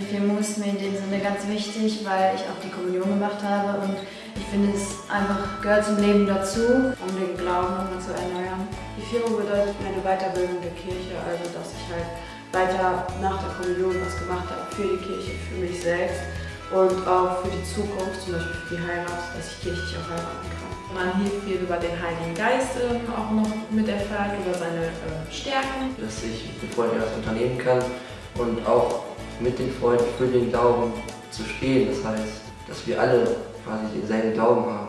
Die Firmung ist mir in dem Sinne ganz wichtig, weil ich auch die Kommunion gemacht habe und ich finde es einfach gehört zum Leben dazu, um den Glauben nochmal zu erneuern. Die Firmung bedeutet mir eine Weiterbildung der Kirche, also dass ich halt weiter nach der Kommunion was gemacht habe für die Kirche, für mich selbst und auch für die Zukunft, zum Beispiel für die Heirat, dass ich kirchlich auch heiraten kann. Man hier viel über den Heiligen Geist ähm, auch noch mit erfährt, über seine äh, Stärken. Dass ich mit den Freunden etwas unternehmen kann und auch mit den Freunden für den Glauben zu stehen. Das heißt, dass wir alle quasi denselben Glauben haben.